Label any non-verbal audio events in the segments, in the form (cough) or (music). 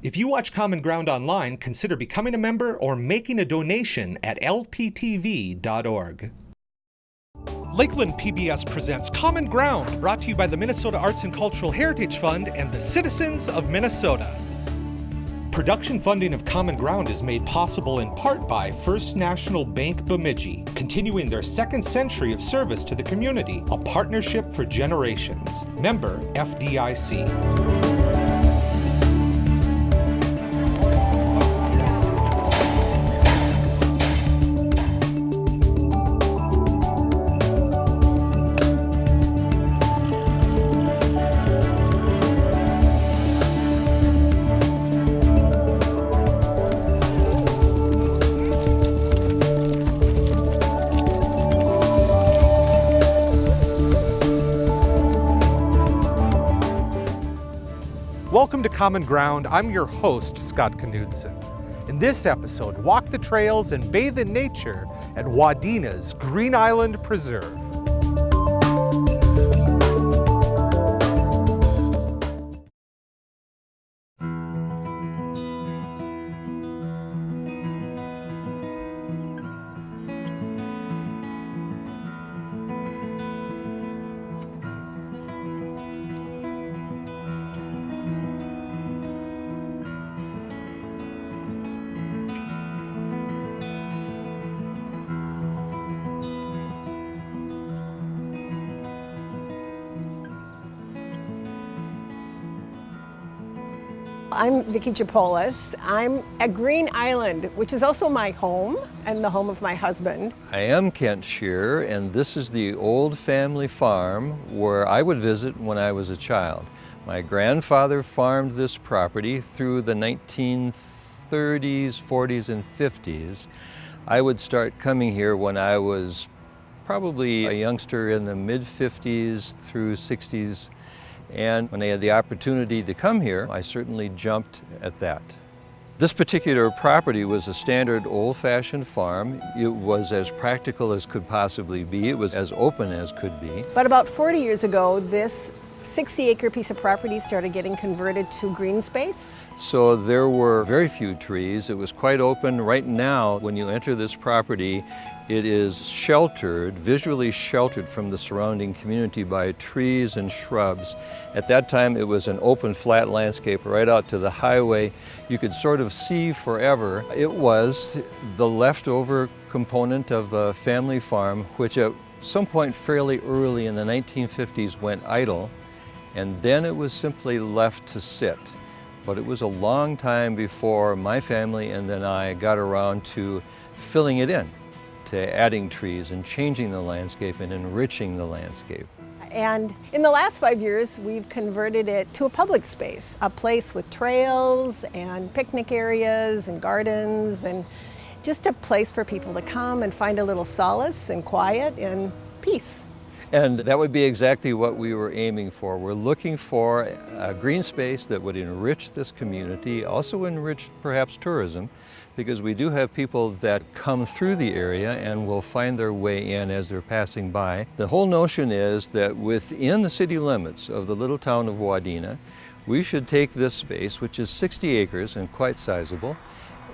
If you watch Common Ground online, consider becoming a member or making a donation at lptv.org. Lakeland PBS presents Common Ground, brought to you by the Minnesota Arts and Cultural Heritage Fund and the citizens of Minnesota. Production funding of Common Ground is made possible in part by First National Bank Bemidji, continuing their second century of service to the community, a partnership for generations. Member FDIC. Welcome to Common Ground. I'm your host, Scott Knudsen. In this episode, walk the trails and bathe in nature at Wadena's Green Island Preserve. I'm Vicki Japolis. I'm at Green Island, which is also my home and the home of my husband. I am Kent Shear, and this is the old family farm where I would visit when I was a child. My grandfather farmed this property through the 1930s, 40s, and 50s. I would start coming here when I was probably a youngster in the mid-50s through 60s and when I had the opportunity to come here, I certainly jumped at that. This particular property was a standard old-fashioned farm. It was as practical as could possibly be. It was as open as could be. But about 40 years ago, this 60 acre piece of property started getting converted to green space. So there were very few trees. It was quite open. Right now, when you enter this property, it is sheltered, visually sheltered from the surrounding community by trees and shrubs. At that time, it was an open, flat landscape right out to the highway. You could sort of see forever. It was the leftover component of a family farm, which at some point fairly early in the 1950s went idle and then it was simply left to sit. But it was a long time before my family and then I got around to filling it in, to adding trees and changing the landscape and enriching the landscape. And in the last five years, we've converted it to a public space, a place with trails and picnic areas and gardens and just a place for people to come and find a little solace and quiet and peace. And that would be exactly what we were aiming for. We're looking for a green space that would enrich this community, also enrich perhaps tourism, because we do have people that come through the area and will find their way in as they're passing by. The whole notion is that within the city limits of the little town of Wadena, we should take this space, which is 60 acres and quite sizable,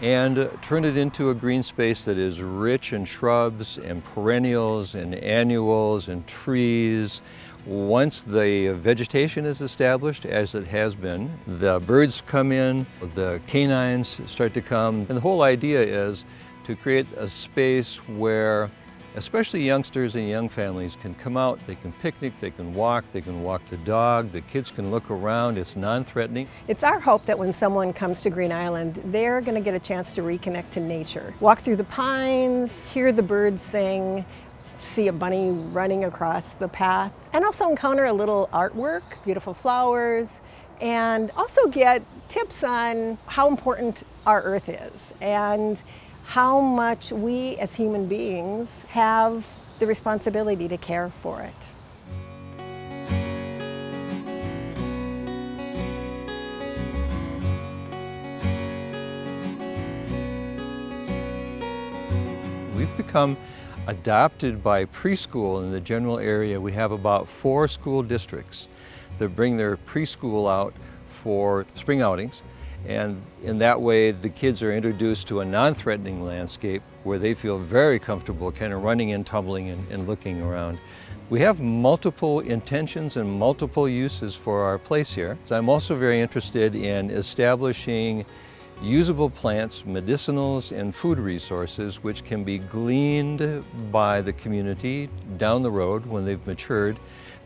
and turn it into a green space that is rich in shrubs and perennials and annuals and trees. Once the vegetation is established, as it has been, the birds come in, the canines start to come, and the whole idea is to create a space where especially youngsters and young families can come out, they can picnic, they can walk, they can walk the dog, the kids can look around, it's non-threatening. It's our hope that when someone comes to Green Island, they're going to get a chance to reconnect to nature. Walk through the pines, hear the birds sing, see a bunny running across the path, and also encounter a little artwork, beautiful flowers, and also get tips on how important our earth is. and how much we as human beings have the responsibility to care for it. We've become adopted by preschool in the general area. We have about four school districts that bring their preschool out for spring outings And in that way, the kids are introduced to a non-threatening landscape where they feel very comfortable kind of running and tumbling and, and looking around. We have multiple intentions and multiple uses for our place here. So I'm also very interested in establishing usable plants, medicinals, and food resources which can be gleaned by the community down the road when they've matured.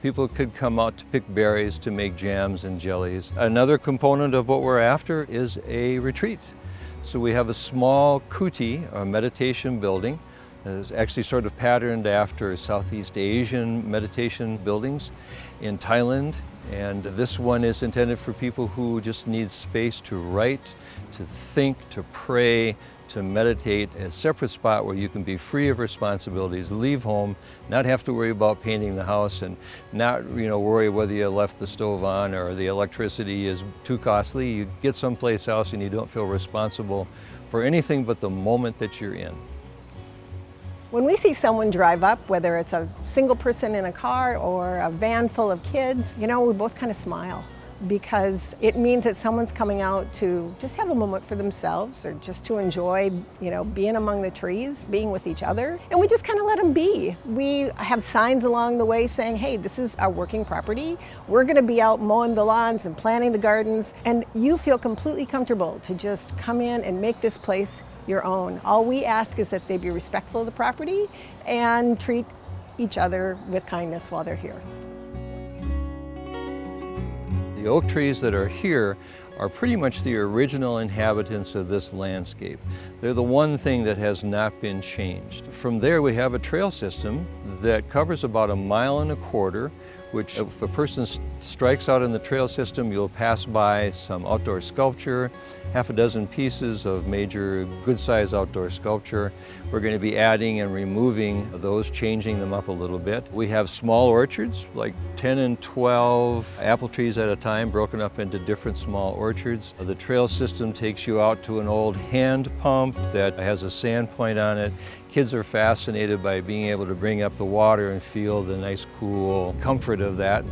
People could come out to pick berries to make jams and jellies. Another component of what we're after is a retreat. So we have a small kuti, a meditation building, it's actually sort of patterned after Southeast Asian meditation buildings in Thailand. And this one is intended for people who just need space to write, to think, to pray, to meditate, a separate spot where you can be free of responsibilities, leave home, not have to worry about painting the house and not you know, worry whether you left the stove on or the electricity is too costly. You get someplace else and you don't feel responsible for anything but the moment that you're in. When we see someone drive up, whether it's a single person in a car or a van full of kids, you know, we both kind of smile because it means that someone's coming out to just have a moment for themselves or just to enjoy, you know, being among the trees, being with each other. And we just kind of let them be. We have signs along the way saying, hey, this is our working property. We're going to be out mowing the lawns and planting the gardens. And you feel completely comfortable to just come in and make this place your own. All we ask is that they be respectful of the property and treat each other with kindness while they're here. The oak trees that are here are pretty much the original inhabitants of this landscape. They're the one thing that has not been changed. From there we have a trail system that covers about a mile and a quarter which if a person strikes out in the trail system, you'll pass by some outdoor sculpture, half a dozen pieces of major good-sized outdoor sculpture. We're going to be adding and removing those, changing them up a little bit. We have small orchards, like 10 and 12 apple trees at a time, broken up into different small orchards. The trail system takes you out to an old hand pump that has a sand point on it. Kids are fascinated by being able to bring up the water and feel the nice cool comfort of that.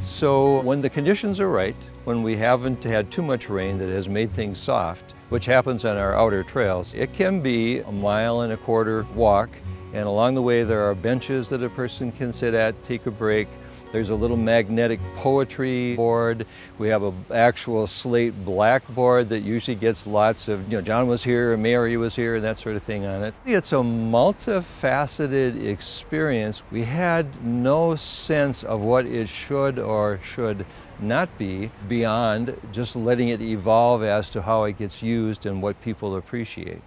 So when the conditions are right, when we haven't had too much rain that has made things soft, which happens on our outer trails, it can be a mile and a quarter walk and along the way there are benches that a person can sit at, take a break, there's a little magnetic poetry board. We have an actual slate blackboard that usually gets lots of, you know, John was here, Mary was here, and that sort of thing on it. It's a multifaceted experience. We had no sense of what it should or should not be beyond just letting it evolve as to how it gets used and what people appreciate.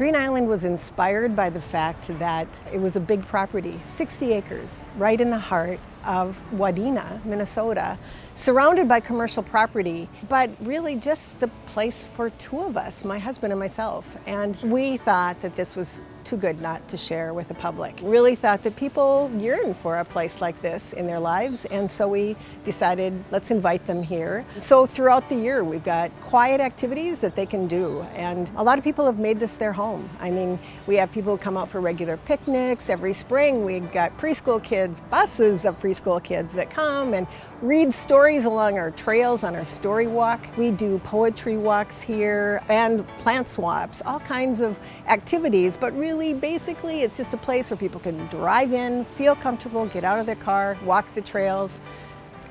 Green Island was inspired by the fact that it was a big property, 60 acres, right in the heart of Wadena, Minnesota, surrounded by commercial property, but really just the place for two of us, my husband and myself. And we thought that this was too good not to share with the public. Really thought that people yearn for a place like this in their lives, and so we decided let's invite them here. So throughout the year we've got quiet activities that they can do, and a lot of people have made this their home. I mean, we have people come out for regular picnics every spring. We've got preschool kids, buses of preschool kids that come and read stories along our trails on our story walk. We do poetry walks here and plant swaps, all kinds of activities, but really really, basically, it's just a place where people can drive in, feel comfortable, get out of their car, walk the trails,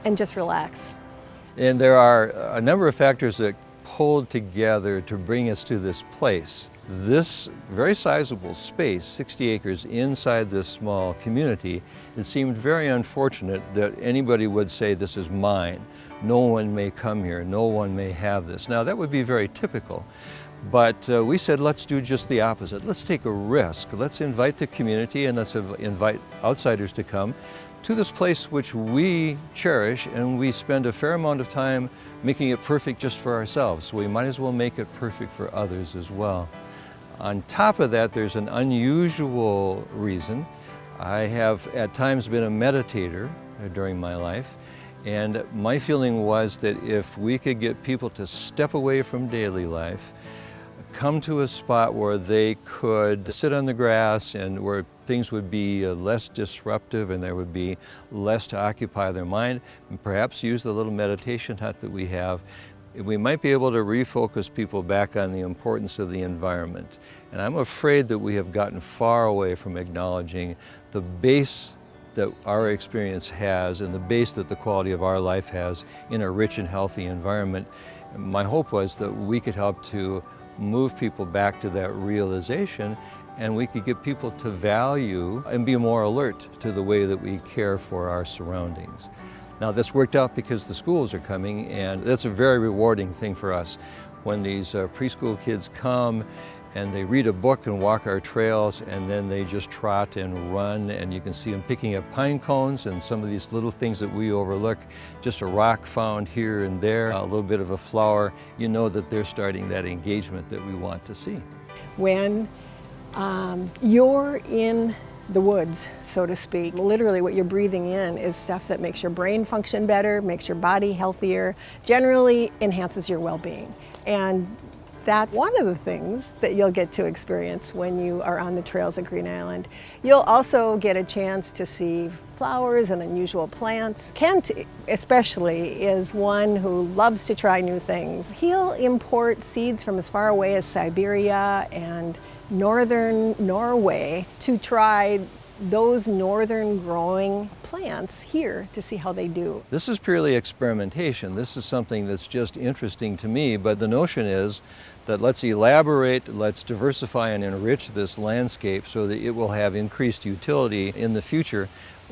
and just relax. And there are a number of factors that pulled together to bring us to this place. This very sizable space, 60 acres inside this small community, it seemed very unfortunate that anybody would say this is mine. No one may come here, no one may have this. Now that would be very typical. But uh, we said, let's do just the opposite. Let's take a risk. Let's invite the community and let's invite outsiders to come to this place which we cherish and we spend a fair amount of time making it perfect just for ourselves. So we might as well make it perfect for others as well. On top of that, there's an unusual reason. I have at times been a meditator during my life and my feeling was that if we could get people to step away from daily life come to a spot where they could sit on the grass and where things would be uh, less disruptive and there would be less to occupy their mind and perhaps use the little meditation hut that we have we might be able to refocus people back on the importance of the environment. And I'm afraid that we have gotten far away from acknowledging the base that our experience has and the base that the quality of our life has in a rich and healthy environment. My hope was that we could help to move people back to that realization and we could get people to value and be more alert to the way that we care for our surroundings. Now this worked out because the schools are coming and that's a very rewarding thing for us. When these uh, preschool kids come and they read a book and walk our trails and then they just trot and run and you can see them picking up pine cones and some of these little things that we overlook, just a rock found here and there, a little bit of a flower, you know that they're starting that engagement that we want to see. When um, you're in the woods, so to speak. Literally what you're breathing in is stuff that makes your brain function better, makes your body healthier, generally enhances your well-being. And that's one of the things that you'll get to experience when you are on the trails at Green Island. You'll also get a chance to see flowers and unusual plants. Kent especially is one who loves to try new things. He'll import seeds from as far away as Siberia and northern Norway to try those northern growing plants here to see how they do. This is purely experimentation. This is something that's just interesting to me, but the notion is that let's elaborate, let's diversify and enrich this landscape so that it will have increased utility in the future.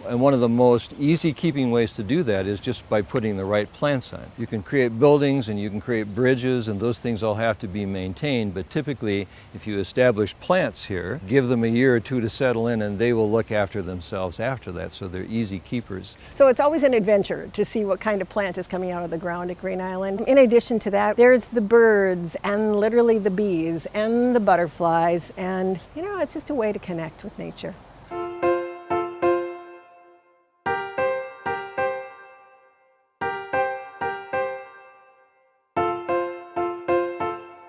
And one of the most easy keeping ways to do that is just by putting the right plants on. You can create buildings and you can create bridges and those things all have to be maintained, but typically if you establish plants here, give them a year or two to settle in and they will look after themselves after that, so they're easy keepers. So it's always an adventure to see what kind of plant is coming out of the ground at Green Island. In addition to that, there's the birds and literally the bees and the butterflies and you know, it's just a way to connect with nature.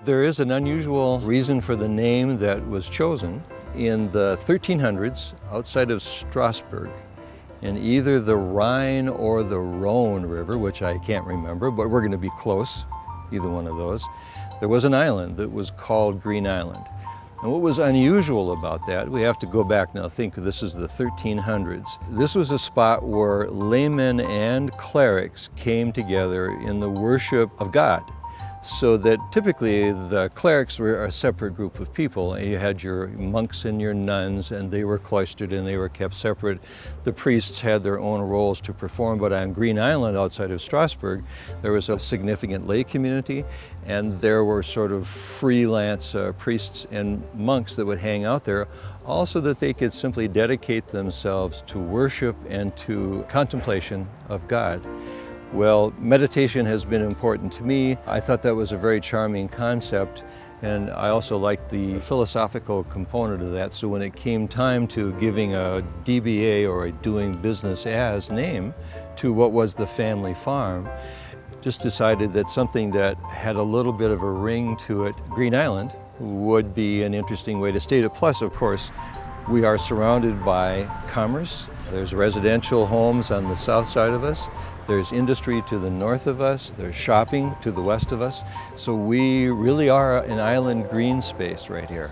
There is an unusual reason for the name that was chosen. In the 1300s, outside of Strasbourg, in either the Rhine or the Rhone River, which I can't remember, but we're going to be close, either one of those, there was an island that was called Green Island. And what was unusual about that, we have to go back now, think this is the 1300s. This was a spot where laymen and clerics came together in the worship of God so that typically the clerics were a separate group of people. You had your monks and your nuns and they were cloistered and they were kept separate. The priests had their own roles to perform, but on Green Island outside of Strasbourg, there was a significant lay community and there were sort of freelance uh, priests and monks that would hang out there also that they could simply dedicate themselves to worship and to contemplation of God. Well, meditation has been important to me. I thought that was a very charming concept and I also liked the philosophical component of that. So when it came time to giving a DBA or a doing business as name to what was the family farm, just decided that something that had a little bit of a ring to it, Green Island, would be an interesting way to state it. Plus, of course, we are surrounded by commerce. There's residential homes on the south side of us. There's industry to the north of us. There's shopping to the west of us. So we really are an island green space right here.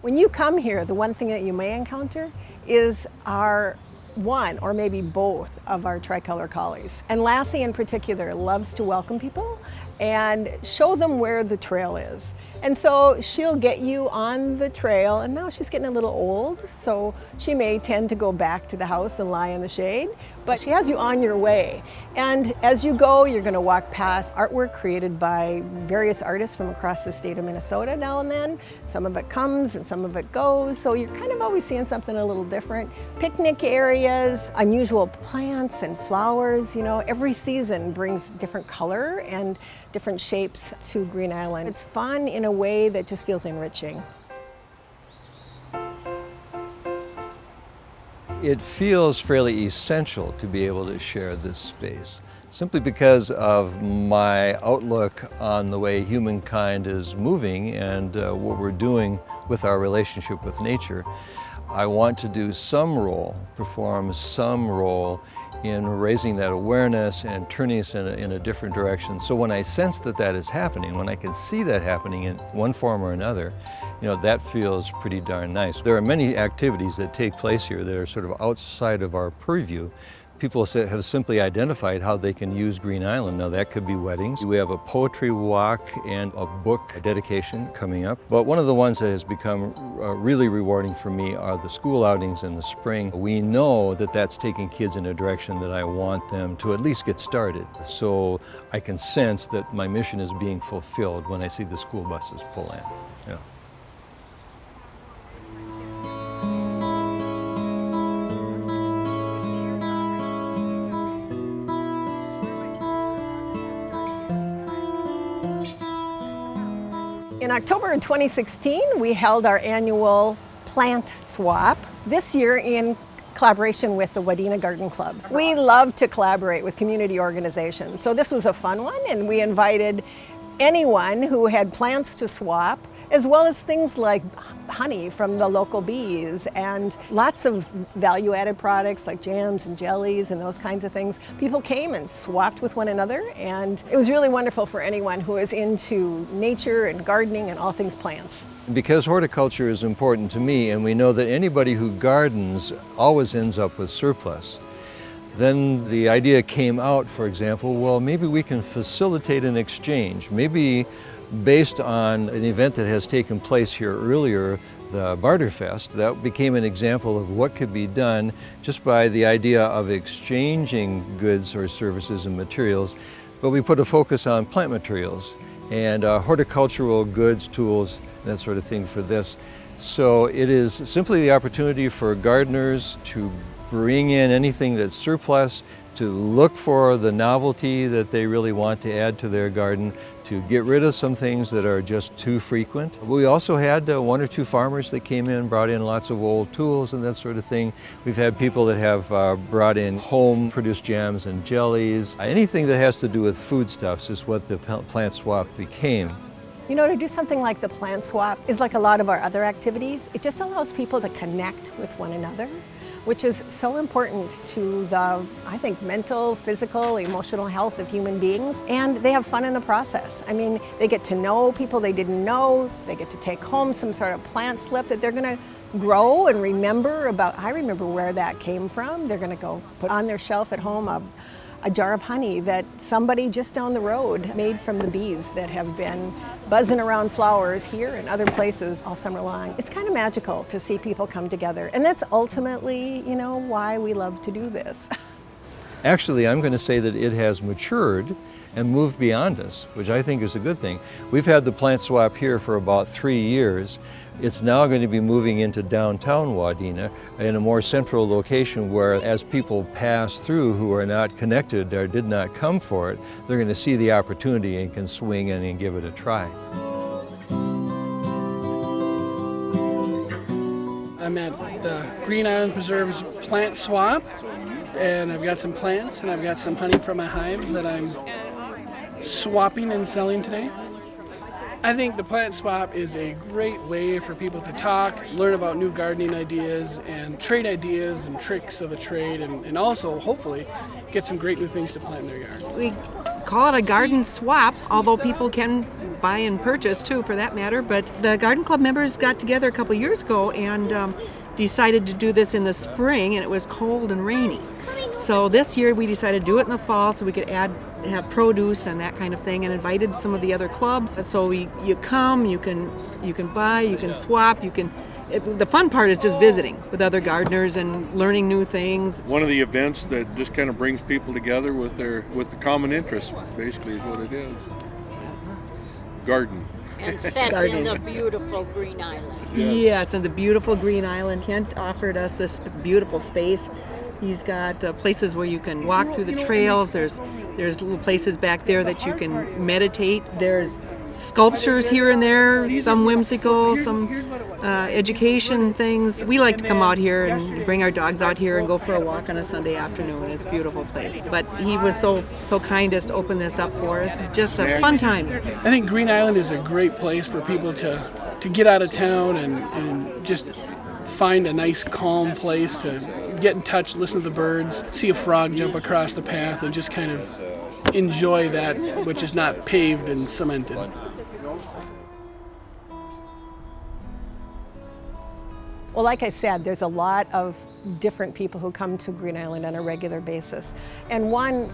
When you come here, the one thing that you may encounter is our one or maybe both of our tricolor collies. And Lassie in particular loves to welcome people and show them where the trail is. And so she'll get you on the trail and now she's getting a little old so she may tend to go back to the house and lie in the shade but she has you on your way and as you go you're going to walk past artwork created by various artists from across the state of Minnesota now and then. Some of it comes and some of it goes so you're kind of always seeing something a little different. Picnic areas, unusual plants and flowers, you know every season brings different color and different shapes to Green Island. It's fun in a way that just feels enriching. it feels fairly essential to be able to share this space simply because of my outlook on the way humankind is moving and uh, what we're doing with our relationship with nature. I want to do some role, perform some role in raising that awareness and turning us in a, in a, different direction. So when I sense that that is happening, when I can see that happening in one form or another, you know, that feels pretty darn nice. There are many activities that take place here that are sort of outside of our purview, people have simply identified how they can use Green Island. Now that could be weddings. We have a poetry walk and a book dedication coming up. But one of the ones that has become uh, really rewarding for me are the school outings in the spring. We know that that's taking kids in a direction that I want them to at least get started. So I can sense that my mission is being fulfilled when I see the school buses pull in. In October of 2016, we held our annual plant swap, this year in collaboration with the Wadena Garden Club. We love to collaborate with community organizations, so this was a fun one, and we invited anyone who had plants to swap as well as things like honey from the local bees and lots of value-added products like jams and jellies and those kinds of things. People came and swapped with one another and it was really wonderful for anyone who is into nature and gardening and all things plants. Because horticulture is important to me and we know that anybody who gardens always ends up with surplus, then the idea came out, for example, well, maybe we can facilitate an exchange. Maybe based on an event that has taken place here earlier, the Barterfest, that became an example of what could be done just by the idea of exchanging goods or services and materials. But we put a focus on plant materials and uh, horticultural goods, tools, that sort of thing for this. So it is simply the opportunity for gardeners to bring in anything that's surplus, to look for the novelty that they really want to add to their garden, to get rid of some things that are just too frequent. We also had uh, one or two farmers that came in, brought in lots of old tools and that sort of thing. We've had people that have uh, brought in home-produced jams and jellies. Anything that has to do with foodstuffs is what the plant swap became. You know, to do something like the plant swap is like a lot of our other activities. It just allows people to connect with one another which is so important to the, I think, mental, physical, emotional health of human beings. And they have fun in the process. I mean, they get to know people they didn't know. They get to take home some sort of plant slip that they're going to grow and remember about. I remember where that came from. They're going to go put on their shelf at home a, a jar of honey that somebody just down the road made from the bees that have been buzzing around flowers here and other places all summer long. It's kind of magical to see people come together. And that's ultimately, you know, why we love to do this. (laughs) Actually, I'm going to say that it has matured and moved beyond us, which I think is a good thing. We've had the plant swap here for about three years. It's now going to be moving into downtown Wadena in a more central location where as people pass through who are not connected or did not come for it, they're going to see the opportunity and can swing in and give it a try. I'm at the Green Island Preserves plant swap and I've got some plants and I've got some honey from my hives that I'm swapping and selling today. I think the plant swap is a great way for people to talk, learn about new gardening ideas, and trade ideas and tricks of the trade, and, and also, hopefully, get some great new things to plant in their yard. We call it a garden swap, although people can buy and purchase too, for that matter. But the Garden Club members got together a couple years ago and um, decided to do this in the spring, and it was cold and rainy. So this year we decided to do it in the fall so we could add have produce and that kind of thing and invited some of the other clubs. So we, you come, you can you can buy, you can swap, you can it, the fun part is just visiting with other gardeners and learning new things. One of the events that just kind of brings people together with their with the common interest basically is what it is. Garden. And set in the beautiful Green Island. Yeah. Yes, and the beautiful Green Island. Kent offered us this beautiful space He's got uh, places where you can walk through the trails. There's there's little places back there that you can meditate. There's sculptures here and there, some whimsical, some uh, education things. We like to come out here and bring our dogs out here and go for a walk on a Sunday afternoon. It's a beautiful place. But he was so so kind as to open this up for us. Just a fun time. I think Green Island is a great place for people to, to get out of town and, and just find a nice calm place to get in touch, listen to the birds, see a frog jump across the path, and just kind of enjoy that which is not paved and cemented. Well, like I said, there's a lot of different people who come to Green Island on a regular basis. And one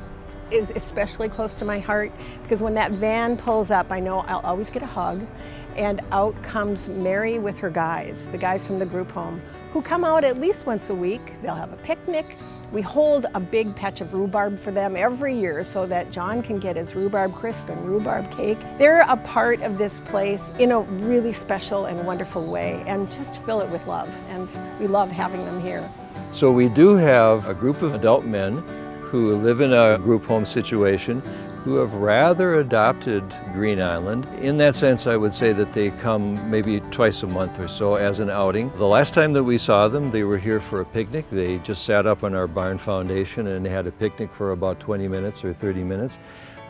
is especially close to my heart because when that van pulls up, I know I'll always get a hug and out comes Mary with her guys, the guys from the group home, who come out at least once a week. They'll have a picnic. We hold a big patch of rhubarb for them every year so that John can get his rhubarb crisp and rhubarb cake. They're a part of this place in a really special and wonderful way and just fill it with love. And we love having them here. So we do have a group of adult men who live in a group home situation who have rather adopted Green Island. In that sense, I would say that they come maybe twice a month or so as an outing. The last time that we saw them, they were here for a picnic. They just sat up on our barn foundation and had a picnic for about 20 minutes or 30 minutes.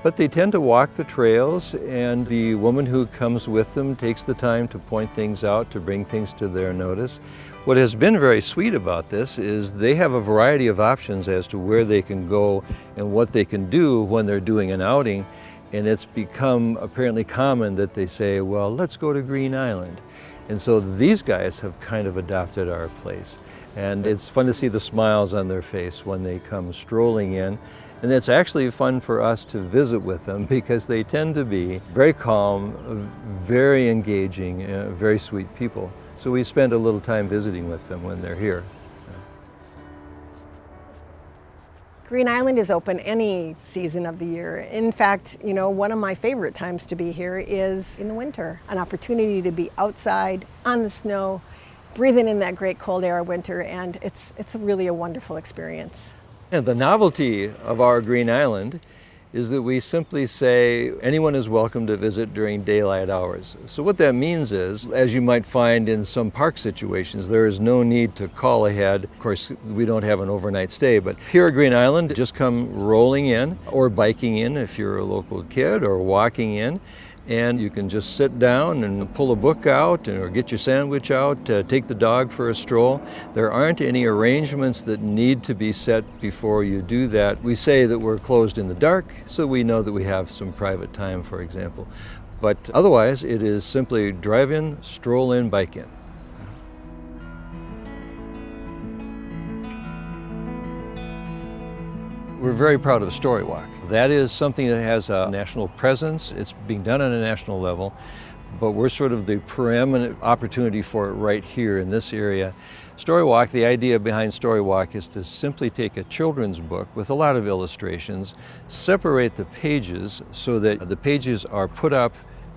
But they tend to walk the trails and the woman who comes with them takes the time to point things out, to bring things to their notice. What has been very sweet about this is they have a variety of options as to where they can go and what they can do when they're doing an outing. And it's become apparently common that they say, well, let's go to Green Island. And so these guys have kind of adopted our place. And it's fun to see the smiles on their face when they come strolling in. And it's actually fun for us to visit with them because they tend to be very calm, very engaging, uh, very sweet people. So we spend a little time visiting with them when they're here. Green Island is open any season of the year. In fact, you know, one of my favorite times to be here is in the winter. An opportunity to be outside on the snow, breathing in that great cold air of winter, and it's, it's really a wonderful experience. And the novelty of our Green Island is that we simply say anyone is welcome to visit during daylight hours. So what that means is, as you might find in some park situations, there is no need to call ahead. Of course, we don't have an overnight stay, but here at Green Island, just come rolling in or biking in if you're a local kid or walking in and you can just sit down and pull a book out or get your sandwich out, uh, take the dog for a stroll. There aren't any arrangements that need to be set before you do that. We say that we're closed in the dark so we know that we have some private time, for example. But otherwise, it is simply drive in, stroll in, bike in. We're very proud of the Story Walk. That is something that has a national presence. It's being done on a national level, but we're sort of the preeminent opportunity for it right here in this area. Story Walk, the idea behind Story Walk is to simply take a children's book with a lot of illustrations, separate the pages so that the pages are put up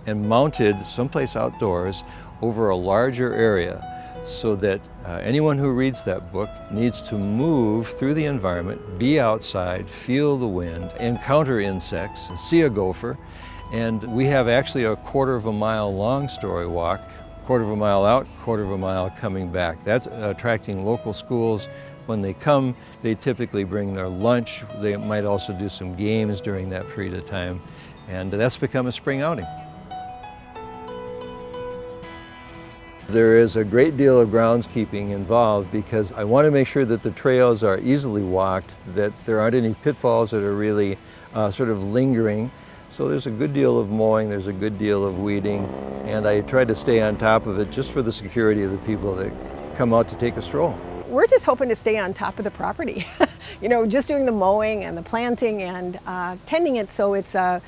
and mounted someplace outdoors over a larger area so that uh, anyone who reads that book needs to move through the environment, be outside, feel the wind, encounter insects, see a gopher, and we have actually a quarter of a mile long story walk, quarter of a mile out, quarter of a mile coming back. That's attracting local schools. When they come, they typically bring their lunch. They might also do some games during that period of time, and that's become a spring outing. There is a great deal of groundskeeping involved because I want to make sure that the trails are easily walked, that there aren't any pitfalls that are really uh, sort of lingering. So there's a good deal of mowing, there's a good deal of weeding, and I try to stay on top of it just for the security of the people that come out to take a stroll. We're just hoping to stay on top of the property. (laughs) you know, just doing the mowing and the planting and uh, tending it so it's a,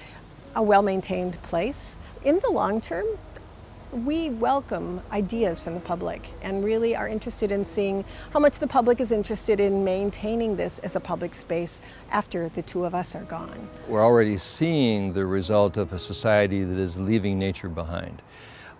a well-maintained place. In the long term, we welcome ideas from the public and really are interested in seeing how much the public is interested in maintaining this as a public space after the two of us are gone. We're already seeing the result of a society that is leaving nature behind.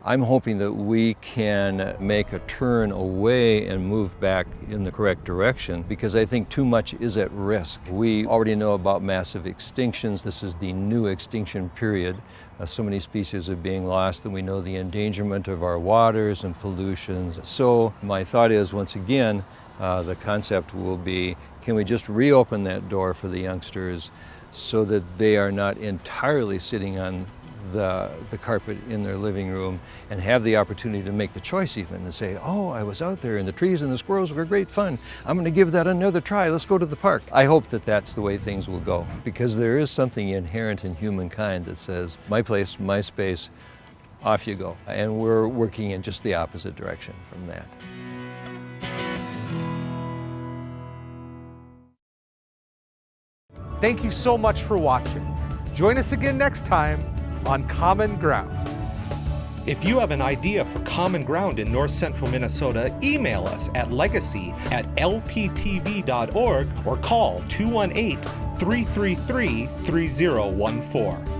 I'm hoping that we can make a turn away and move back in the correct direction because I think too much is at risk. We already know about massive extinctions. This is the new extinction period. Uh, so many species are being lost and we know the endangerment of our waters and pollutions. So my thought is once again, uh, the concept will be, can we just reopen that door for the youngsters so that they are not entirely sitting on the, the carpet in their living room and have the opportunity to make the choice even and say, oh, I was out there and the trees and the squirrels were great fun. I'm going to give that another try. Let's go to the park. I hope that that's the way things will go because there is something inherent in humankind that says, my place, my space, off you go. And we're working in just the opposite direction from that. Thank you so much for watching. Join us again next time on Common Ground. If you have an idea for Common Ground in north central Minnesota, email us at legacy at lptv.org or call 218 333 3014.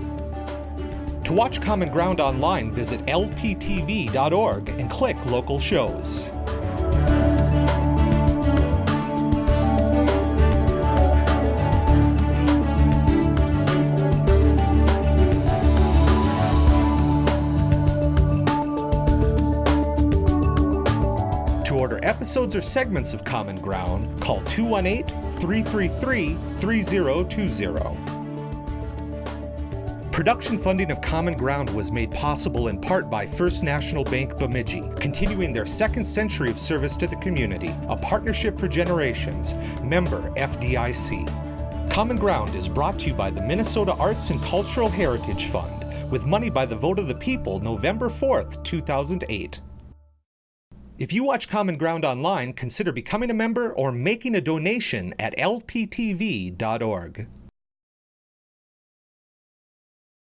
To watch Common Ground online, visit lptv.org and click local shows. Episodes or segments of Common Ground, call 218 333 3020. Production funding of Common Ground was made possible in part by First National Bank Bemidji, continuing their second century of service to the community, a partnership for generations, member FDIC. Common Ground is brought to you by the Minnesota Arts and Cultural Heritage Fund, with money by the vote of the people November 4th, 2008. If you watch Common Ground online, consider becoming a member or making a donation at lptv.org.